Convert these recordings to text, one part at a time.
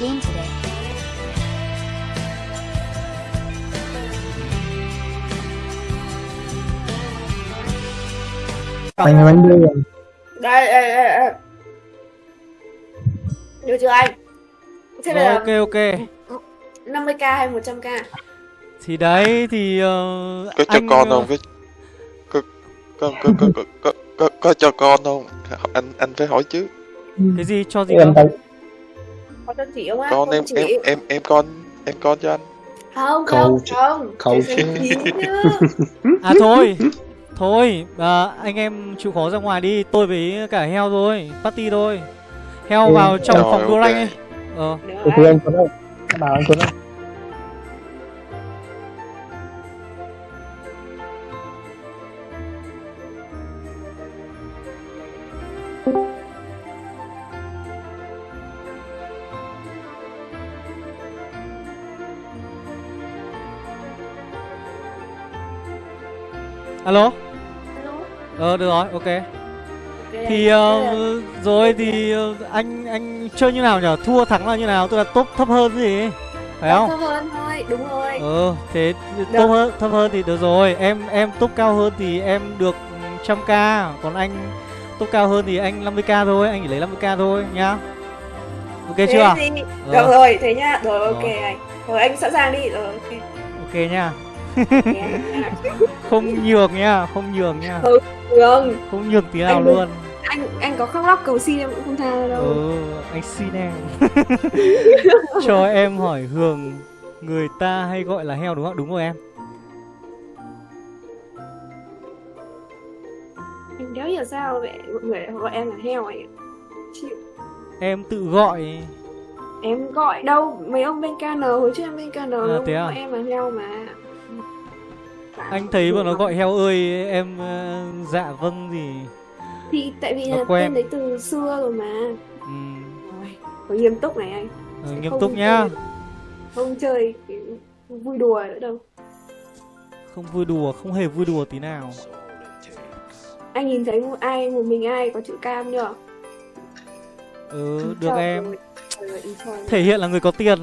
game today. Mày bánh đưa đây đây đây đây. Được chưa anh? Thế Rồi, là ok ok. 50k hay 100k thì đấy thì ờ, có cho anh con ờ, không? Có có có có có có, có, có, có cho con không? Anh anh phải hỏi chứ. Cái gì? Cho gì tay có cho chị không á? Con Không em chị. em em em con em con cho anh. Không không không. Chứ. à thôi. Thôi à, anh em chịu khó ra ngoài đi. Tôi với cả heo thôi. Party thôi. Heo Ừ, vào trong rồi, phòng đua ok. lanh ấy. Ờ. Được anh Tuấn ơi Em bảo anh Tuấn ơi alo? Alo. ờ được rồi ok. Thì là- rồi thì ờ, anh anh chơi như nào nhở thua thắng là như nào? Tức là top thấp hơn gì? Phải không? thấp hơn thôi đúng rồi. Ờ thế top hơn thấp hơn thì được rồi. Em em top cao hơn thì em được trăm k còn anh top cao hơn thì anh 50k thôi anh chỉ lấy 50k thôi nhá. Ok thế chưa? thì được rồi thế nhá. Rồi ok anh. Rồi anh sẵn sàng đi. Rồi ok. Ok nha. không nhường nhá không nhường nhá Ừ. Đường không nhường tí nào Anh luôn. anh anh có khóc lóc cầu xin em cũng không tha đâu. Ừ anh xin em. Cho em hỏi hường người ta hay gọi là heo đúng không đúng rồi em. Anh đéo hiểu sao vậy mọi người gọi em là heo ấy. Chịu em tự gọi. Em gọi đâu? Mấy ông bên KN hồi trước em bên KN À, thế à? em là heo mà anh thấy mà nó gọi heo ơi em ờ, dạ vâng gì thì tại vì Nó là quen. tên đấy từ xưa rồi mà. Ừ, Rồi, nghiêm túc này anh. Ờ, Sẽ nghiêm không túc nhá. chơi- không chơi kiểu vui đùa nữa đâu. Không vui đùa không hề vui đùa tí nào. Anh nhìn thấy một ai một mình ai có chữ cam nhở ừ được em. ơi. thể hiện là người có tiền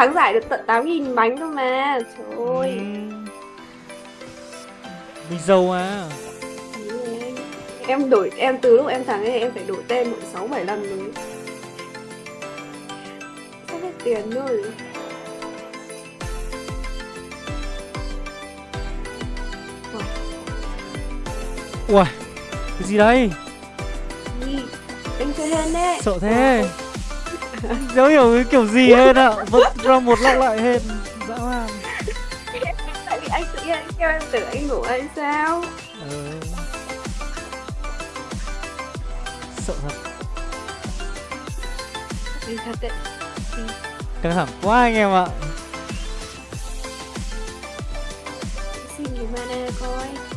thắng giải được tận 8.000 bánh cơ mà. Trời ơi. Ừ. mình giàu à em đổi em từ lúc em thắng ấy em phải đổi tên một sáu bảy lần rồi. Sắp hết tiền rồi? Ui cái gì đây? Gì? anh chơi hên đấy. Sợ thế dấu hiểu cái kiểu gì hết ạ? Vẫn ra một lọc lại hết. Dã man. Tại vì anh tự nhiên anh kêu em tưởng anh ngủ hay sao? Ừ. sợ thật. Anh thật đấy. Căng thẳng quá anh em ạ. Xin cái mana coi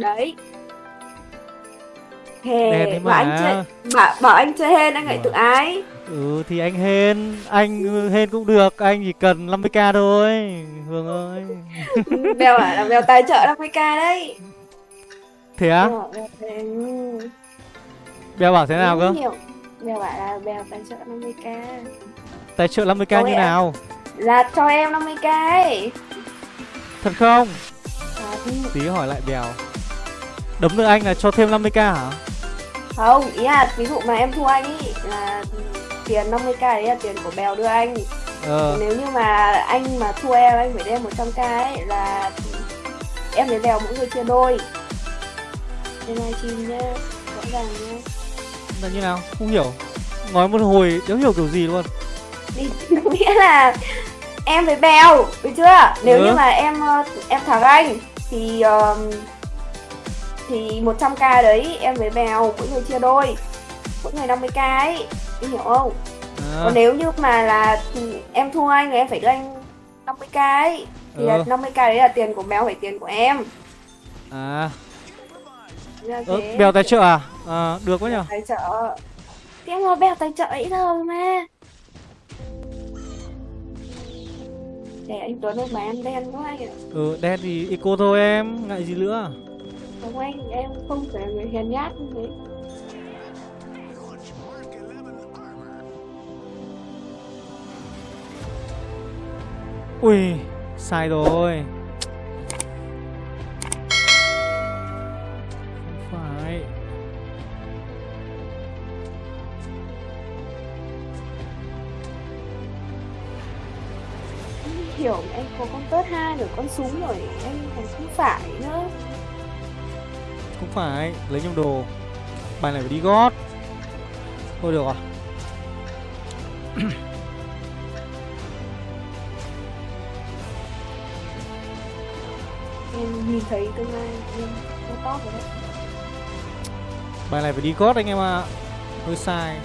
đấy. Đẹp Thề, đấy mà. anh chơi bảo, bảo anh chơi hên anh lại tự ái. Ừ thì anh hên anh hên cũng được anh chỉ cần 50k thôi hương ơi. Bèo bảo là Bèo tài trợ 50k đấy. Thế á? Bèo bảo Bèo- thế nào cơ. Bèo bảo là Bèo tài trợ 50k tài trợ 50k Có như nào? Là cho em 50k ấy. Thật không? Thì tí hỏi lại bèo đấm được anh là cho thêm 50k hả? Không, ý là ví dụ mà em thua anh ý là tiền 50k đấy là tiền của Bèo đưa anh. Ờ. Nếu như mà anh mà thua em anh phải đem 100k ấy là em với Bèo mỗi người chia đôi. Trên livestream nhá, rõ ràng nhá. Là như nào? Không hiểu. Nói một hồi đéo hiểu kiểu gì luôn. Nghĩa là em với Bèo, được chưa? Nếu Ừ. như mà em ờ, em thắng anh thì um, thì 100k đấy em với Bèo mỗi người chia đôi. Mỗi người 50k ấy, em hiểu không? à, Còn nếu như mà là ừ, em thua anh thì em phải đưa anh 50k ấy. Thì là Ừ. 50k đấy là tiền của Bèo phải tiền của em. À. Thế. bèo tài trợ à? à được quá nhở tài trợ. Thì em nói bèo tài trợ ấy thôi mà. Để anh Tuấn ơi mà em đen quá anh ạ Ừ, đen thì eco thôi em, ngại gì nữa không anh em không là người hèn nhát như thế. Ui, sai rồi. Không phải. Hiểu anh có con tớt hai rồi con súng rồi anh còn không phải nữa phải, lấy nhầm đồ. Bài này phải đi gót. Thôi được à em nhìn thấy tương lai em top rồi đấy. Bài này phải đi gót anh em ạ. Hơi sai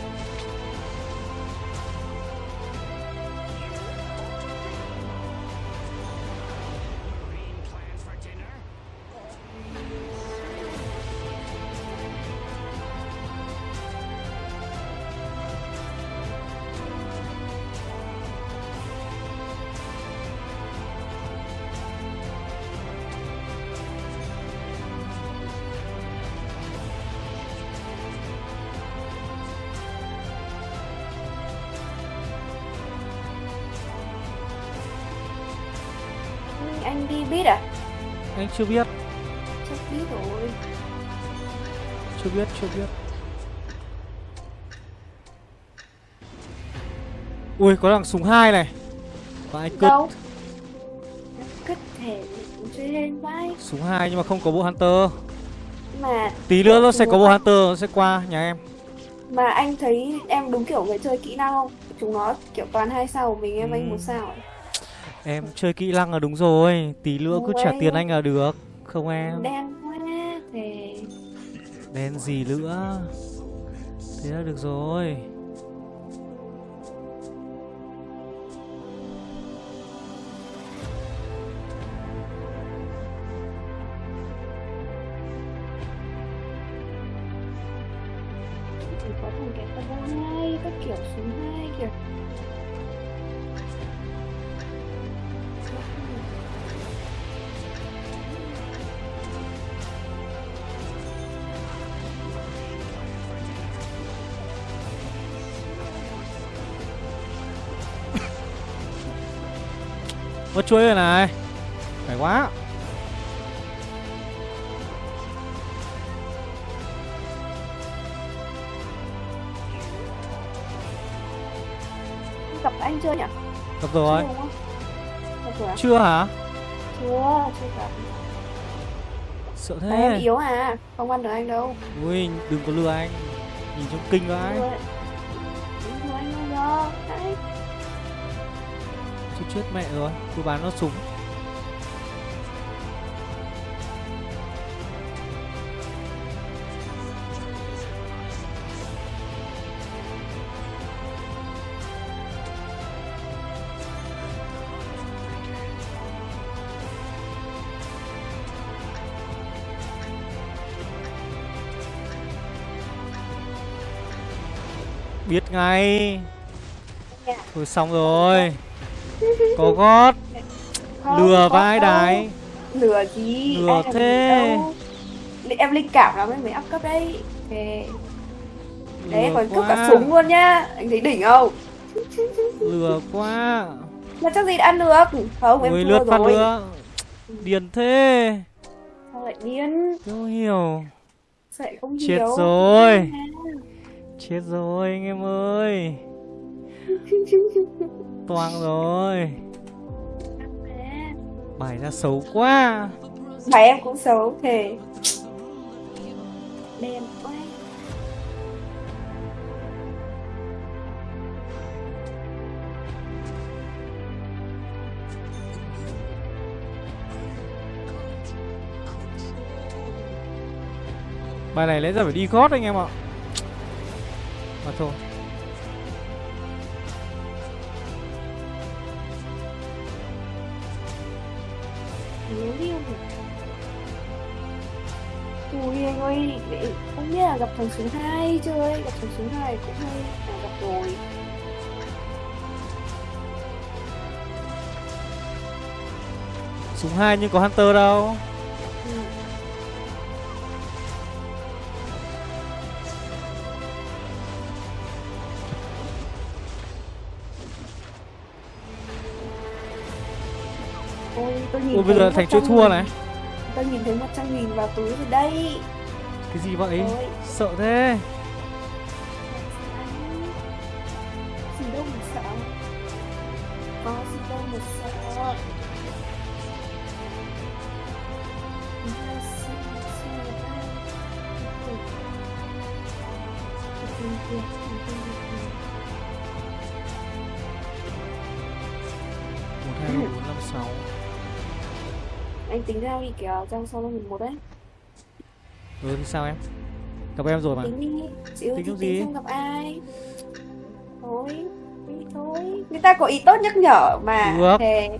Anh chưa biết, chắc biết rồi. Chưa biết, chưa biết. Ui, có thằng súng hai này. Và anh cướp. Cất thể lên vai súng hai nhưng mà không có bộ Hunter. Mà Tí nữa nó sẽ có bộ Hunter, nó sẽ qua nhà em. Mà anh thấy em đúng kiểu người chơi kỹ năng không? Chúng nó kiểu toàn hai sao mình em anh một sao ấy. Em chơi kỹ năng là đúng rồi Tí nữa cứ trả tiền anh là được Không em? Đen quá thì Đen gì nữa? Thế là được rồi Mất chuối rồi này. Phải quá. Gặp anh chưa nhỉ? Gặp rồi. À? Chưa hả? Chưa chưa gặp. Sợ Đấy, em thế yếu à không ăn được anh đâu. Ui đừng có lừa anh. Nhìn trông kinh vãi Đúng chết mẹ rồi Cứ bán nó súng. Biết ngay. Dạ. Thôi xong rồi Có gót. Không, Lừa vai đái. Lừa gì? Lừa gì thế. em linh cảm lắm em mới up cấp đấy. Thế. Đấy còn cướp cả súng luôn nhá. Anh thấy đỉnh không? Lừa quá. Mà chắc gì đã ăn được? Không em Ui thua lướt phát rồi. nữa Điền thế. Sao lại điên? Không hiểu. Sao lại không Chết hiểu? rồi. Chết rồi anh em ơi. Toang rồi Bài ra xấu quá. Mà em cũng xấu thề. Đen quá. Bài này lẽ ra phải đi gót anh em ạ. Mà thôi nếu yêu thì Ui anh ơi, để không biết là gặp thằng số 2 chưa ấy, gặp thằng số 2 cũng hay là gặp rồi. Súng 2 nhưng có Hunter đâu. Nhìn Ôi bây giờ thành 100.000 thua này Tôi nhìn thấy 100 nghìn vào túi rồi đây. Cái gì vậy Ôi. Sợ thế kìa, trang sau là một đấy. Ừ sao em Gặp em rồi mà Tính đi, thì cái tính gì? gặp ai. Thôi, đi thôi. Người ta có ý tốt nhắc nhở mà. Được. Thề,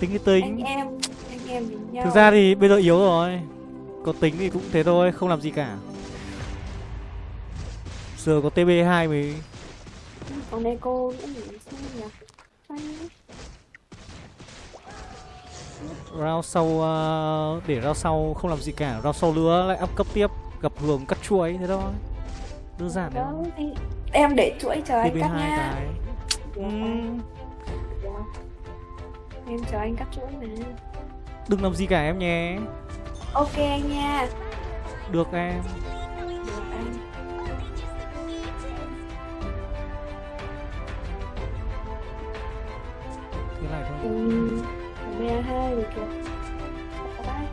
Tính cái anh tính em, anh em với nhau. Thực ra thì bây giờ yếu rồi Có tính thì cũng thế thôi Không làm gì cả Giờ có TB2 mới Còn đây cô nữa nhỉ? Round sau ờ, Để round sau không làm gì cả Round sau nữa lại up cấp tiếp Gặp Hường cắt chuối thế thôi Đơn giản đấy Đó, anh... Em để chuỗi chờ anh cắt TB2 nha. cái Ừm, được. Em chờ anh cắt chuỗi mà. Đừng làm gì cả em nhé Ok anh nha. Được em Được anh. Thế này thôi Ừ. Mẹ hai rồi kìa. Bye.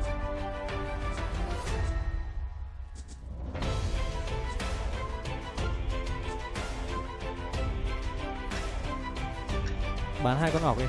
Bán hai con ngọc đi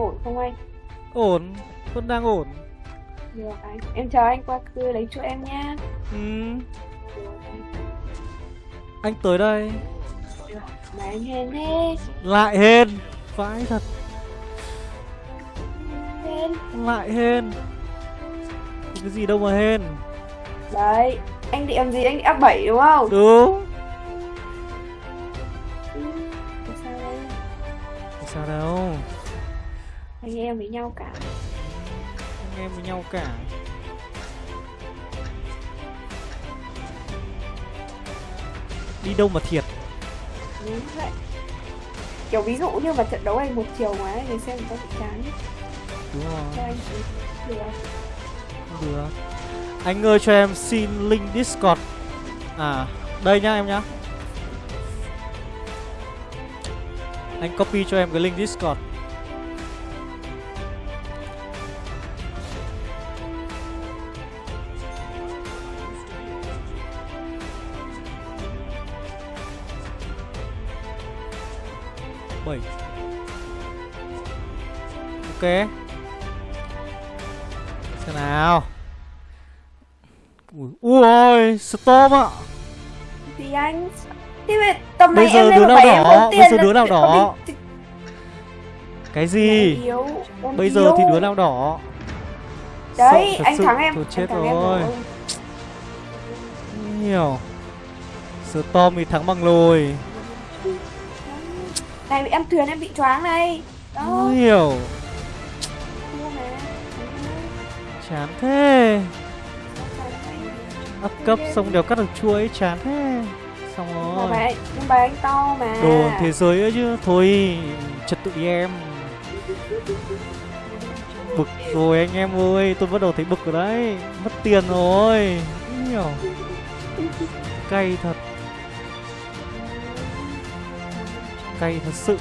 Ổn không anh? Ổn Vẫn đang ổn Được anh. Em chờ anh qua cưa lấy chuỗi em. Ừm, Được anh. Anh tới đây Được. Mà anh hèn thế. Lại hên Vãi thật Hèn. Lại hên Cái gì đâu mà hên Đấy. Anh định làm gì? Anh định áp 7 đúng không? Đúng nhau cả. Anh em với nhau cả Đi đâu mà thiệt Đúng vậy. Kiểu ví dụ như mà trận đấu này một chiều mà người xem người ta bị chán. Đúng Cho rồi anh thì được. Không được Anh ơi cho em xin link Discord À đây nhá em nhá Anh copy cho em cái link Discord Ok. Xem nào. Ui, ui Storm ạ. Thì anh Thì vậy tầm này Bây giờ đứa nào đỏ, bây giờ đứa nào đỏ. Cái gì? Yếu, Bây giờ thì đứa nào đỏ? Đấy Sợ anh sự. thắng em Thôi anh chết em rồi. Không hiểu Storm thì thắng bằng lùi Này em thuyền em bị choáng này Đó. Hiểu Chán thế. Up cấp xong đều cắt được chuỗi Chán thế. Xong rồi. bài, nhưng bài anh to mà. Đồ thế giới ấy chứ. Thôi Trật tự đi em. Bực rồi anh em ơi Tôi bắt đầu thấy bực rồi đấy. Mất tiền rồi. Hiểu. Cay thật. Cay thật sự.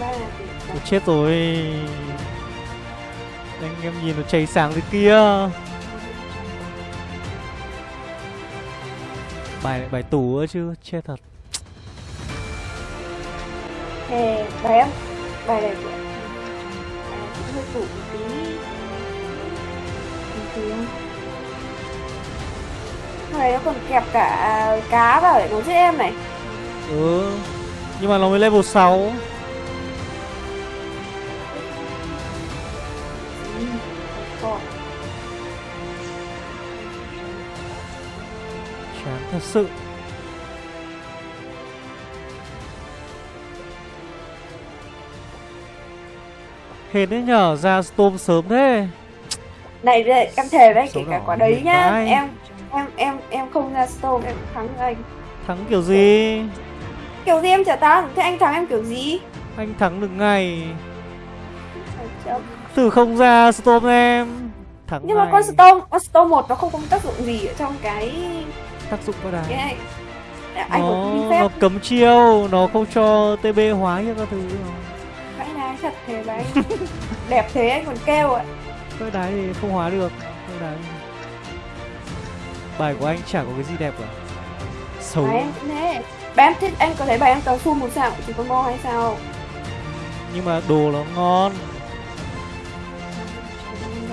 Ba. Là Ôi, chết rồi Anh em nhìn nó cháy sáng thế kia. Bài bài tủ ấy chứ chết thật. Hè, bài em bài này của cũng hơi tủ một tí. Hôm này nó còn kẹp cả cá vào để nó giết em này. Ừ nhưng mà nó mới level 6 thật sự. Hên đấy nhở ra storm sớm thế. Này đây, em thề đấy kể cả quả đấy nhá. tại. em em em em không ra storm em thắng anh. Thắng kiểu gì? Kiểu gì em chả thắng? Thế anh thắng em kiểu gì? Anh thắng được ngày thử không ra storm em thắng nhưng mà ngay. con storm con storm một nó không có tác dụng gì ở trong cái tác dụng có cái đài này anh có nó nó cấm chiêu nó không cho tb hóa như các thứ. Vãi đái thật thế đấy. Đẹp thế anh còn kêu ạ. Cái đái thì không hóa được cái đái. Bài của anh chả có cái gì đẹp cả. Xấu. Bài em cũng thế. Bài em thích anh có thấy bài em toàn full một sao chỉ con bo hay sao? Nhưng mà đồ nó ngon. Không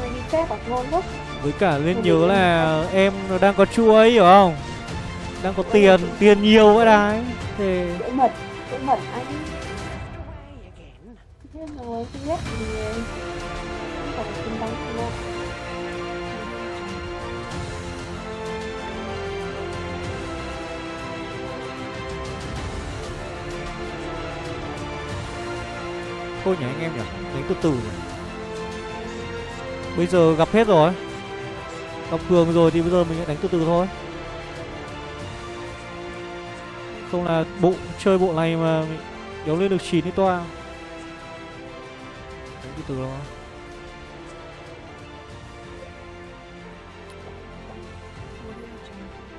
đâu, đi phép hoặc ngon lắm với cả nên nhớ là em nó đang có chuối hiểu không? Đang có tiền tiền nhiều vậy đấy. Thì dễ mật dễ mật anh. Biết rồi không ghét gì không là tin gì đâu thôi nhỉ anh em nhỉ đánh từ từ nhỉ. Bây giờ gặp hết rồi gặp cường rồi thì bây giờ mình đánh từ từ thôi. Không là bộ chơi bộ này mà mình kéo lên được chín đi toa đánh từ từ thôi.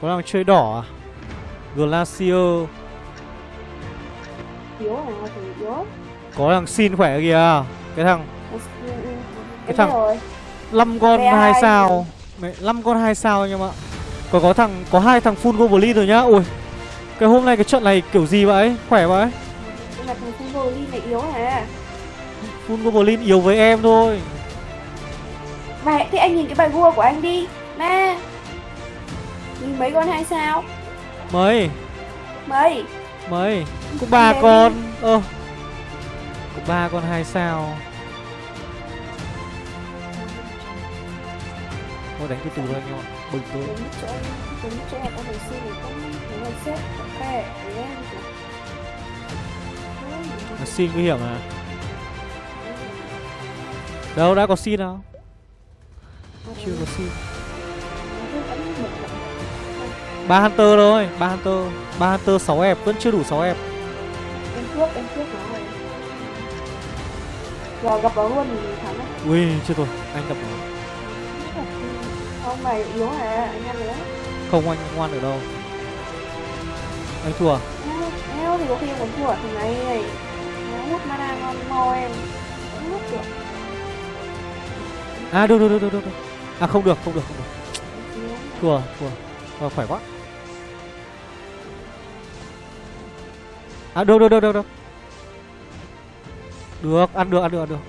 Có đang chơi đỏ à? Glacier. Yếu yếu. Có thằng xin khỏe kìa. Cái thằng cái thằng- 5 con hai. ai sao mẹ 5 con hai sao anh em ạ. Còn có thằng có hai thằng full goblin rồi nhá. Ui cái hôm nay cái trận này kiểu gì vậy? Khỏe vậy? Nhưng mà thằng Fulgoli này yếu hả? Full goblin yếu với em thôi. Bài thì anh nhìn cái bài vua của anh đi. Nè Nhìn mấy con hai sao? Mấy? Mấy? Mấy? Có ba con. ơ có ba con hai sao thôi đánh từ từ thôi anh em ạ. Bình tĩnh. Đến chỗ Đến chỗ con này xin thì cũng Nếu mà xếp Ok Để em xin nguy hiểm à? Đâu đã có xin đâu chưa có xin. Ba hunter thôi ba hunter. Ba hunter 6 ép vẫn chưa đủ 6 ép Em cướp Em cướp nó rồi. Giờ gặp nó luôn thì thắng á ui chưa rồi. Anh gặp nó Không mày yếu hả? Anh ăn nữa không anh ngoan được đâu. Anh thua. À? Eo, eo thì có khi em còn thua thằng này này Nó hút mana ngon mo em. Không hút được. À được được được được được. À không được không được không được. Thua thua. À, khỏe quá. À được được được được được. Được ăn được ăn được ăn được.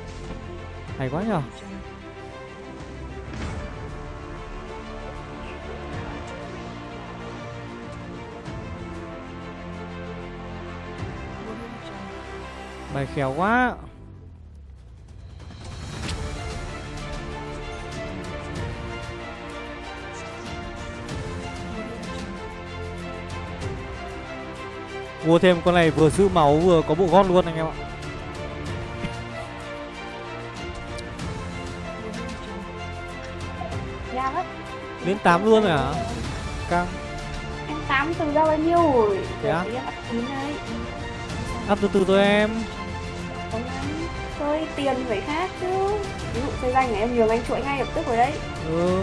Hay quá nhở bài khéo quá. Mua thêm con này vừa giữ máu vừa có bộ gót luôn anh em ạ. Đến 8 luôn rồi hả? Căng. Em tám từ ra bao nhiêu rồi? Thế á? Áp từ từ thôi em tiền phải khác chứ. Ví dụ chơi danh này em nhường anh chuỗi ngay lập tức rồi đấy. Ừ.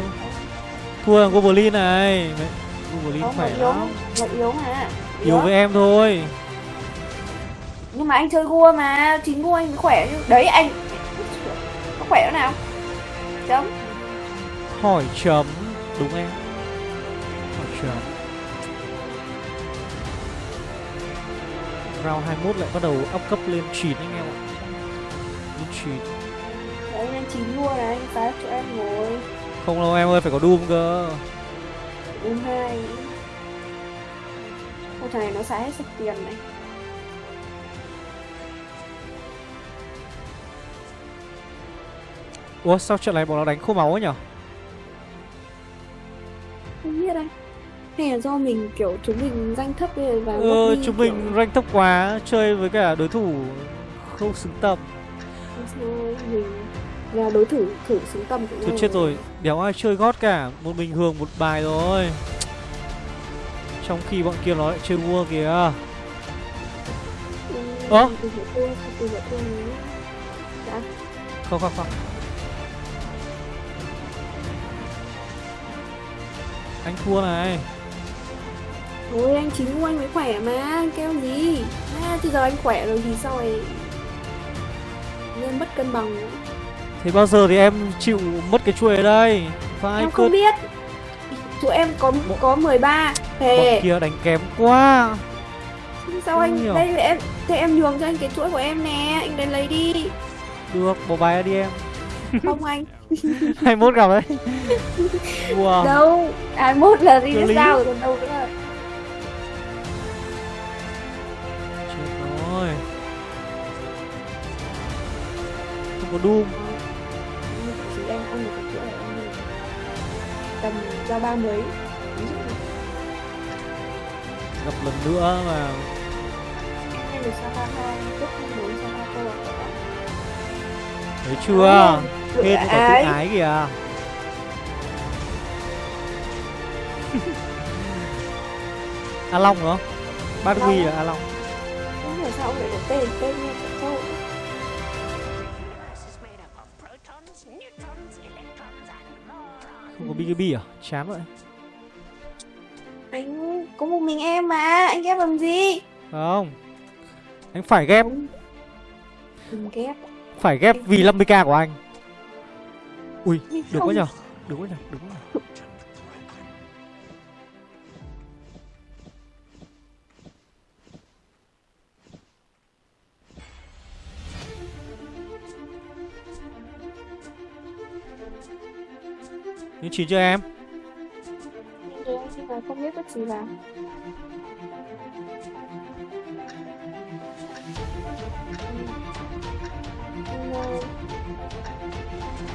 thua thằng goblin này. Goblin Không, nó yếu. lắm. Nó yếu mà. Yếu với em thôi. Nhưng mà anh chơi gua mà. Chính gua anh mới khỏe chứ. Đấy anh Có khỏe nữa nào? Chấm. Hỏi chấm. Đúng em. Ôi trời Round 21 lại bắt đầu up cấp lên chìn anh em ạ Chìn Đấy anh chín luôn này, anh phá cho em ngồi. Không đâu em ơi, phải có Doom cơ Uống hai. Ô thằng này nó xài hết sạch tiền này. Ủa sao trận này bọn nó đánh khô máu ấy nhở Không biết anh. Hay là do mình kiểu chúng mình danh thấp vào Ờ, chúng kiểu, mình rank thấp quá Chơi với cả đối thủ không xứng tầm mình là đối thủ thử xứng tầm của Thôi chết rồi, đéo ai chơi gót cả Một mình hưởng một bài rồi Trong khi bọn kia nó lại chơi vua kìa Ừ, Ơ? Từ từ. Đã. Không không không Anh thua này Thôi anh chính của anh mới khỏe mà, kêu gì? À, thì giờ anh khỏe rồi thì sao lại nên mất cân bằng nữa. Thế bao giờ thì em chịu mất cái chuỗi ở đây Phải Em cơ không biết. Tụi em có có 13. Thề. Bọn kia đánh kém quá Sao anh hiểu. đây em thế em nhường cho anh cái chuỗi của em nè, anh đến lấy đi. Được, bỏ bài đi em Không anh. 21 gặp đấy Wow Đâu, 21 là đi sao rồi còn đâu nữa. Không có Doom Chỉ em được chuỗi này đi. Tầm cho ba mấy. Ví dụ như Gặp lần nữa mà em được Sapa 2, lúc 4 Sapa 4 Thấy chưa Tự Hên có tự ái. kìa A Long nữa Bát Long Ghi á? à A Long Không hiểu sao ông lại có tên tên như Không có BKB à? Chán vậy. Anh có một mình em mà, anh ghép làm gì? Không. Anh phải ghép. Đừng ghép. Phải ghép vì 50k của anh. Ui được quá nhở Được quá nhở Được quá nhở Nhưng chín cho em. Nhưng anh nhưng mà không biết bất gì vào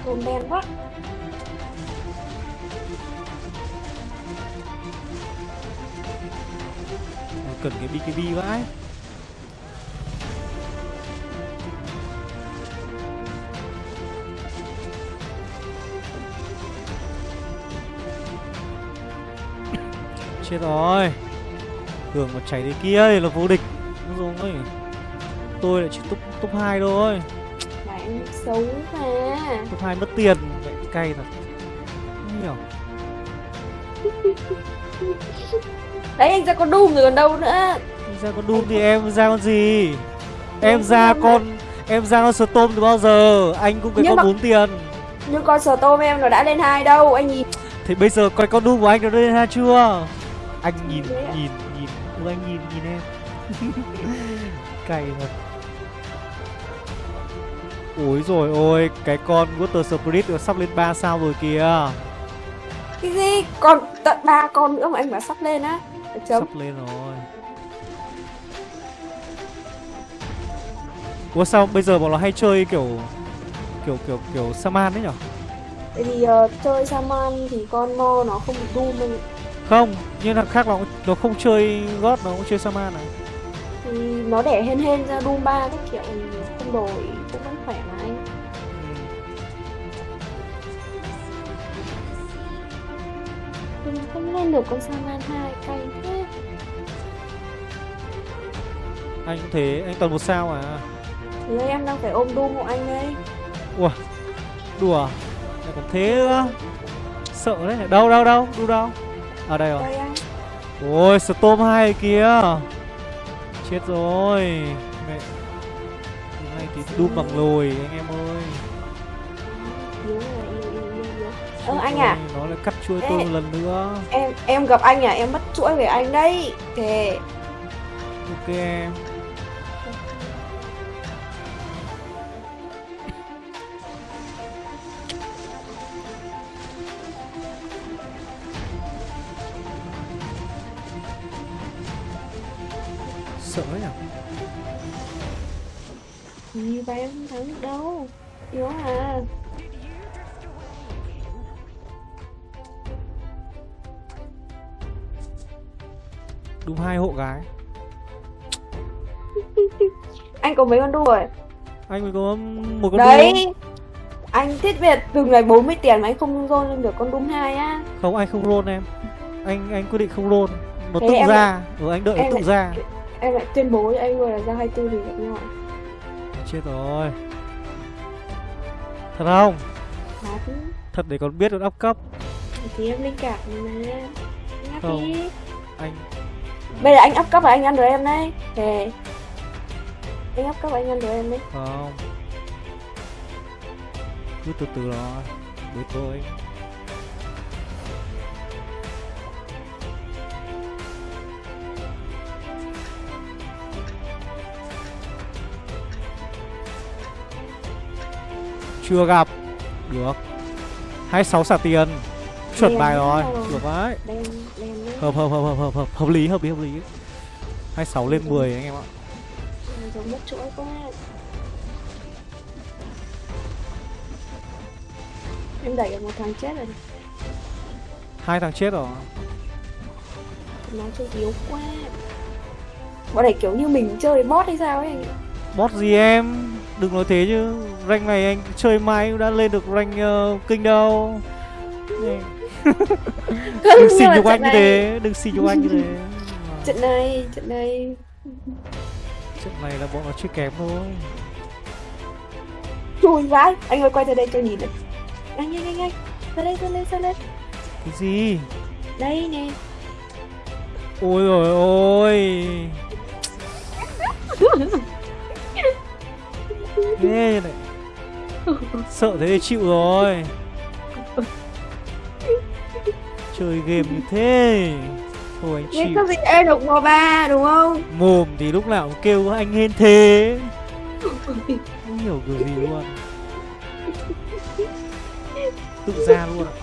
Cồn đen quá Cần cái BKB vãi. Chết rồi. Tưởng mà chảy thế kia thì là vô địch. Đúng rồi Tôi lại chỉ top, top 2 thôi. Mà anh xấu mà. Top 2 mất tiền. Vậy cay thật. Không hiểu. Đấy anh ra con Doom rồi còn đâu nữa. Ra con Doom thì em ra con gì? Em Em ra con Em ra con Storm từ bao giờ? Anh cũng cái con mà- 4 tiền. Nhưng con sờ tôm em nó đã lên hai đâu Anh nhìn. Thì bây giờ coi con Doom của anh nó lên ha chưa Anh nhìn nhìn nhìn. Ừ anh nhìn nhìn em. Cay thật. Ôi rồi ôi Cái con Water Spirit nó sắp lên 3 sao rồi kìa. Cái gì? Còn tận ba con nữa mà anh bảo sắp lên á. Chấm Sắp lên rồi. Ủa sao bây giờ bọn nó hay chơi kiểu Kiểu kiểu kiểu Saman đấy nhở? Tại vì ờ, chơi Saman thì con Mo nó không bị Doom anh Không, nhưng là khác nó nó không chơi God, nó cũng chơi Saman này. Thì nó để hên hên ra Doom 3 các kiểu không đổi cũng vẫn khỏe mà anh Mình không lên được con Saman 2 cay thế Anh cũng thế, anh toàn một sao à. Thì đây em đang phải ôm Doom của anh đây Đùa. Lại còn thế nữa. Sợ đấy. Đâu đâu đâu, đu đâu. Ở đây rồi. Ôi, Storm 2 kìa. Chết rồi. Mẹ. Hôm nay thì đu bằng lồi anh em ơi. Yếu Ờ, anh à? Nó lại cắt chuỗi Ê. tôi một lần nữa em em gặp anh à em mất chuỗi về anh đấy thề Ok em đâu. Yếu à. Đúng hai hộ gái. Anh có mấy con đu rồi Anh mới có một con đấy. đu anh thiết biệt từng ngày 40 tiền mà anh không roll lên được con đung hai á. Không anh không roll em. Anh anh quyết định không roll. Nó Thế tự ra. Ừ anh đợi nó em tự lại- ra. em lại tuyên bố với anh rồi là ra 24 thì gặp nhau? Chết rồi Thật không? Thật. Thật để còn biết được up cấp. Thì em linh cảm mà Không. đi Anh bây giờ anh up cấp là anh ăn được em đấy thề anh up cấp là anh ăn được em đấy. Không. Cứ từ từ rồi Với tôi Chưa gặp. Được. 26 xả tiền. Chuẩn Đen bài rồi. Được đấy. Hợp hợp hợp hợp hợp hợp hợp lý hợp lý hợp lý. 26 lên 10 anh em ạ. Giống mất chuỗi quá. Em đẩy được một thằng chết rồi. Hai thằng chết rồi. Nó chơi yếu quá. Bọn này kiểu như mình chơi bot hay sao ấy bot gì em? Đừng nói thế chứ rank này anh chơi mãi cũng đã lên được rank uh, kinh đâu. Đừng mà nhục anh như thế đừng xì nhục anh như thế. Trận này trận này. Trận này là bọn nó chơi kém thôi. Chui vãi. Anh ơi quay ra đây cho nhìn này. Anh nhanh nhanh nhanh. Ra đây ra đây ra đây. Cái gì? Đây nè. Ôi rồi ôi. Ghê như này sợ thế thì chịu rồi. Chơi game như thế. Thôi anh chịu. có gì em đụng vào ba đúng không? Mồm thì lúc nào cũng kêu anh hên thế. Không hiểu kiểu gì luôn tự ra luôn ạ.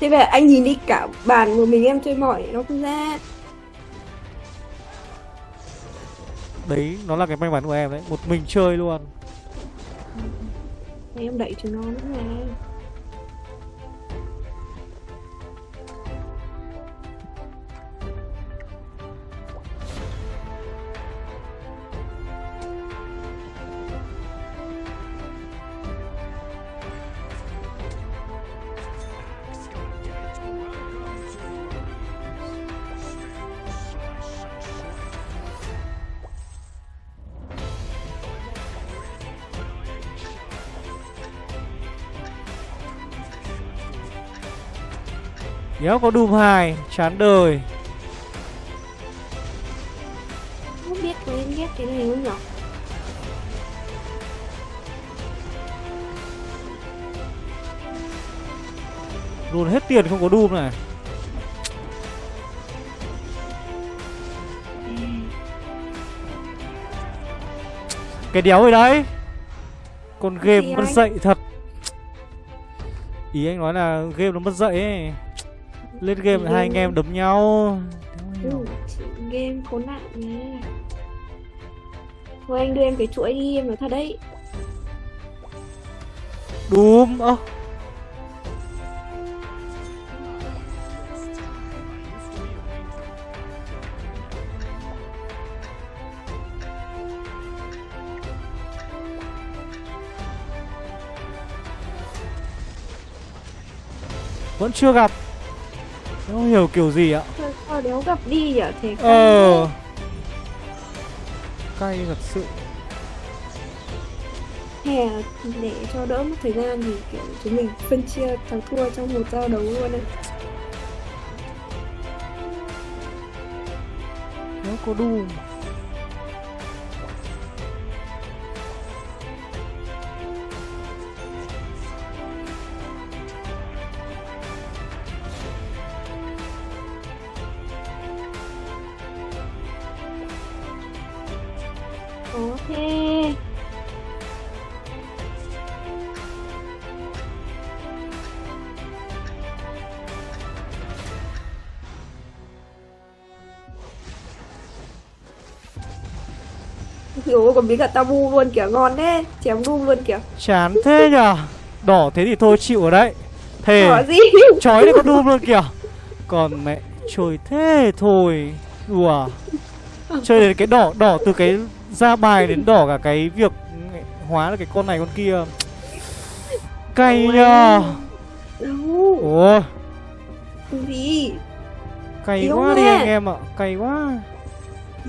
Thế về anh nhìn đi cả bàn của mình em chơi mỏi nó không ra đấy, nó là cái may mắn của em đấy một mình chơi luôn em đẩy cho nó nữa này. Đéo có Doom 2 Chán đời. Không biết có em ghét cái này không nhở Luôn hết tiền không có Doom này. Cái đéo rồi đấy. Con game gì mất dạy thật. Ý anh nói là game nó mất dạy ấy Lên game hai anh em đấm nhau. Ừ, game khốn nạn nha thôi anh đưa em cái chuỗi đi em nói thật đấy. Doom ơ. Vẫn chưa gặp Không hiểu kiểu gì ạ? Thôi đéo gặp đi nhở thế Ờ. Cay thật sự. Hè để cho đỡ mất thời gian thì kiểu chúng mình phân chia thắng thua trong một giao đấu luôn đấy Nếu có Doom thế Ủa còn biến cả tabu luôn kìa ngon thế Chém đum luôn kìa. Chán thế nhở Đỏ thế thì thôi chịu ở đấy. Thề Chói này có đùm luôn kìa. Còn mẹ Trời thế thôi. Đùa. Chơi đến cái đỏ Đỏ từ cái ra bài đến đỏ cả cái việc Hóa là cái con này con kia. Cay nhờ. Ủa? Gì? Cay Yếu quá đi anh em ạ. Cay quá.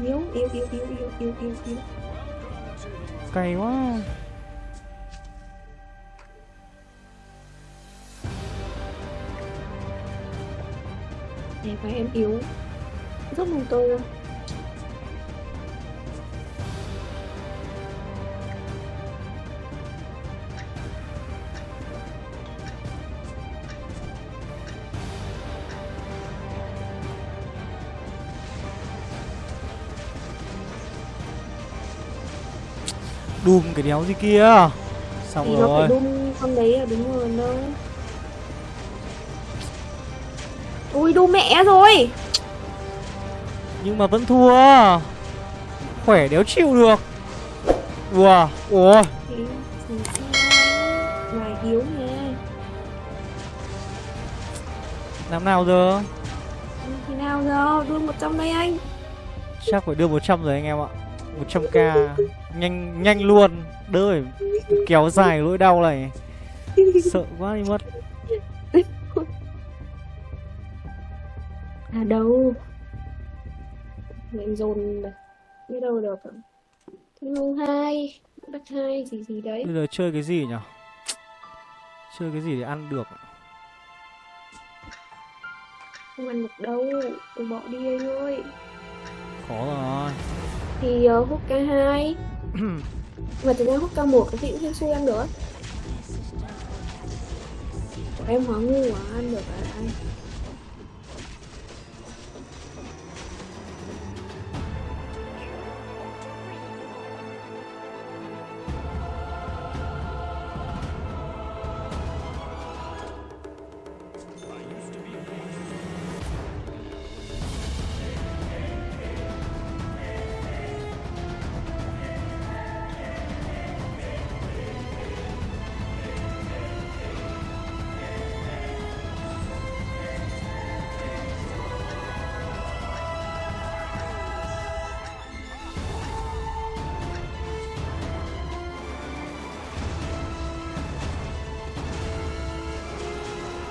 Yếu yếu yếu yếu yếu yếu yếu yếu Cay quá. Em phải em yếu. Rất mong tôi luôn Đùm cái đéo gì kia. Xong Thì nó rồi. phải đun con đấy là đúng rồi đâu Ui đu mẹ rồi. Nhưng mà vẫn thua. Khỏe đéo chịu được. Ủa Ủa. Thì thì Mà yếu nha. Làm nào giờ? Thế nào giờ? Đun 100 đây anh. Chắc phải đưa 100 rồi anh em ạ 100k Nhanh nhanh luôn. Đỡ phải kéo dài nỗi đau này. Sợ quá đi mất. À đâu? Em dồn này Biết đâu được? Hương hai. Đất hai gì gì đấy. Bây giờ chơi cái gì nhỉ Chơi cái gì để ăn được? Không ăn được đâu. Tôi bỏ đi anh ơi Khó rồi Thì uh, hút K2 Mà thực ra hút K1 cái gì cũng hên xui ăn được Của em hóa ngu quá ăn được à anh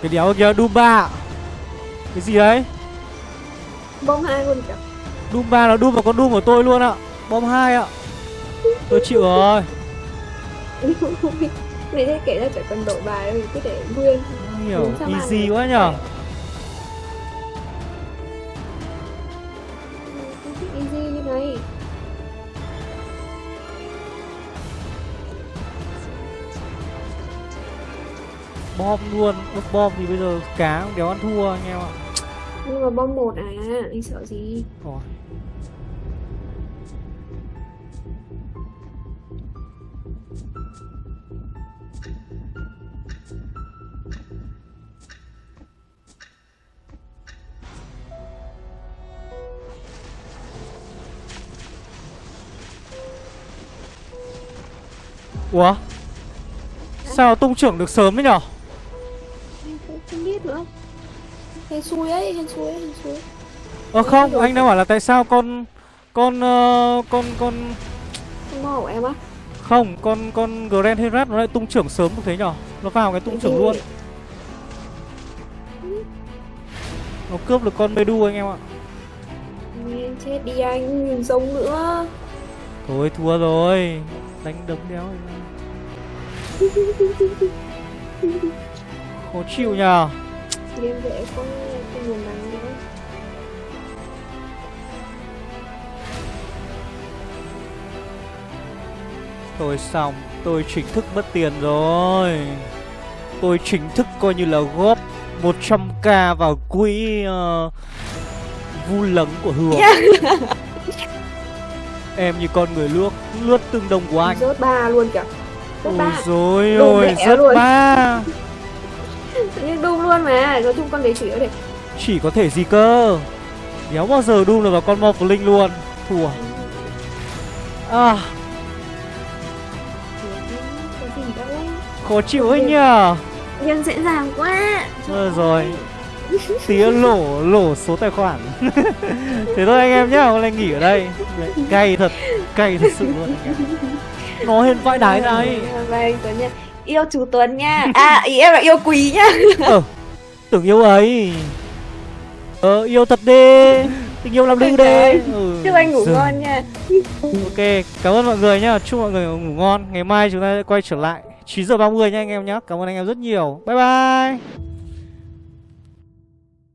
Cái đéo kia Dumba. Cái gì đấy Bom hai luôn kìa. Dumba là đum vào con đum của tôi luôn ạ. Bom hai ạ. Tôi chịu rồi. Này thế kể ra chẳng cần đổi bài đâu, cứ để nguyên. Hiểu easy quá nhở Bom luôn. Ướp bom thì bây giờ cá cũng đéo ăn thua anh em ạ. Nhưng mà bom một à, anh sợ gì? Rồi Ủa? Sao tung trưởng được sớm đấy nhở Hên xui ấy, hên xui ấy, hên xui. Ờ không anh đang bảo là tại sao con Con ờ, Con con Không mò của em á. Không con con Grand Herat nó lại tung trưởng sớm như thế nhở? Nó vào cái tung trưởng luôn. Nó cướp được con Medu anh em ạ. Nghe chết đi anh, nhìn giống nữa. Thôi thua rồi. Đánh đấm đéo. Rồi. Khó chịu nhờ Game dễ có không nguồn nắng nữa. Tôi xong Tôi chính thức mất tiền rồi. Tôi chính thức coi như là góp 100k vào quỹ uh, Vu lấn của Hường. Em như con người lướt Lướt tương đồng của anh. Rớt ba luôn kìa. Rớt Ôi ba. dồi ôi Rớt ba Nhiên đung luôn mà Nói chung con đấy chỉ có thể Chỉ có thể gì cơ Đéo bao giờ đun được vào con Morphling luôn Thua À khó chịu ấy nhờ Nhưng dễ dàng quá Thôi rồi Tía lổ lổ số tài khoản Thế thôi anh em nhá Hôm nay nghỉ ở đây Cay thật Cay thật sự luôn anh em Nó hên vãi đái này Vâng Tuấn nha Yêu chú Tuấn nha. À ý em là yêu quý nha Ờ Tưởng yêu ấy. Ờ yêu thật đi. Tình yêu làm lưu đi ừ. Chúc anh ngủ Giời. ngon nha. Ok cảm ơn mọi người nhá. Chúc mọi người ngủ ngon. Ngày mai chúng ta sẽ quay trở lại. 9 giờ 30 nha anh em nhé Cảm ơn anh em rất nhiều. Bye bye